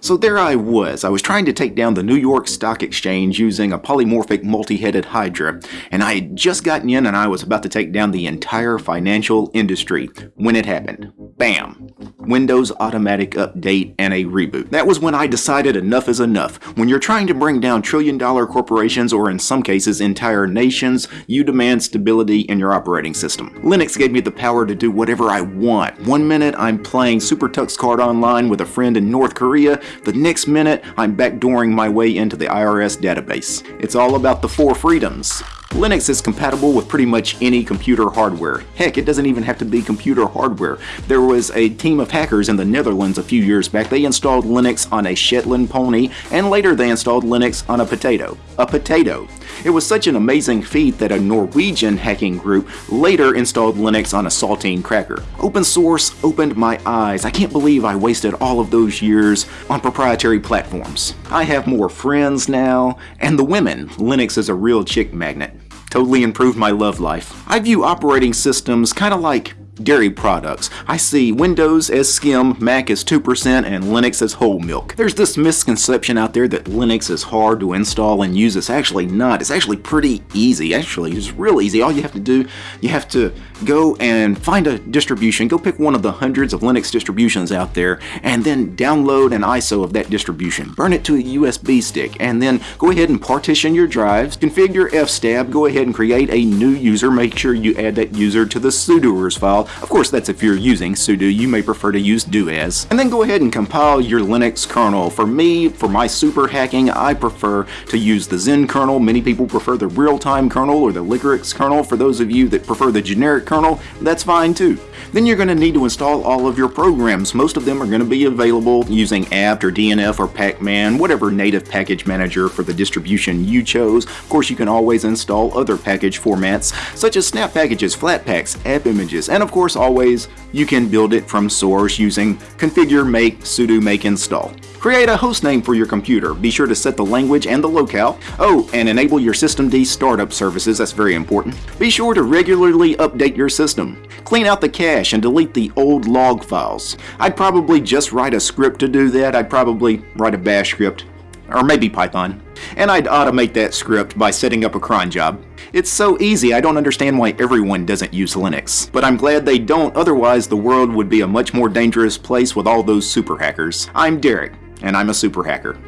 So there I was, I was trying to take down the New York Stock Exchange using a polymorphic multi-headed Hydra, and I had just gotten in and I was about to take down the entire financial industry when it happened. Bam! Windows automatic update and a reboot. That was when I decided enough is enough. When you're trying to bring down trillion dollar corporations or in some cases entire nations, you demand stability in your operating system. Linux gave me the power to do whatever I want. One minute I'm playing SuperTuxKart Online with a friend in North Korea, the next minute I'm backdooring my way into the IRS database. It's all about the four freedoms. Linux is compatible with pretty much any computer hardware. Heck, it doesn't even have to be computer hardware. There was a team of hackers in the Netherlands a few years back. They installed Linux on a Shetland pony, and later they installed Linux on a potato. A potato. It was such an amazing feat that a Norwegian hacking group later installed Linux on a saltine cracker. Open source opened my eyes. I can't believe I wasted all of those years on proprietary platforms. I have more friends now, and the women. Linux is a real chick magnet. Totally improved my love life. I view operating systems kind of like dairy products. I see Windows as skim, Mac as 2%, and Linux as whole milk. There's this misconception out there that Linux is hard to install and use. It's actually not. It's actually pretty easy. Actually, it's real easy. All you have to do, you have to go and find a distribution, go pick one of the hundreds of Linux distributions out there, and then download an ISO of that distribution. Burn it to a USB stick, and then go ahead and partition your drives, configure fstab, go ahead and create a new user, make sure you add that user to the sudoers file, of course, that's if you're using sudo. You may prefer to use doas. And then go ahead and compile your Linux kernel. For me, for my super hacking, I prefer to use the Zen kernel. Many people prefer the real-time kernel or the Liquorix kernel. For those of you that prefer the generic kernel, that's fine too. Then you're going to need to install all of your programs. Most of them are going to be available using apt or DNF or pacman, whatever native package manager for the distribution you chose. Of course, you can always install other package formats such as snap packages, flatpaks, app images, and of course always you can build it from source using configure make sudo make install. Create a hostname for your computer. Be sure to set the language and the locale. Oh, and enable your systemd startup services, that's very important. Be sure to regularly update your system. Clean out the cache and delete the old log files. I'd probably just write a script to do that. I'd probably write a bash script, or maybe Python. And I'd automate that script by setting up a cron job. It's so easy, I don't understand why everyone doesn't use Linux. But I'm glad they don't, otherwise the world would be a much more dangerous place with all those super hackers. I'm Derek, and I'm a super hacker.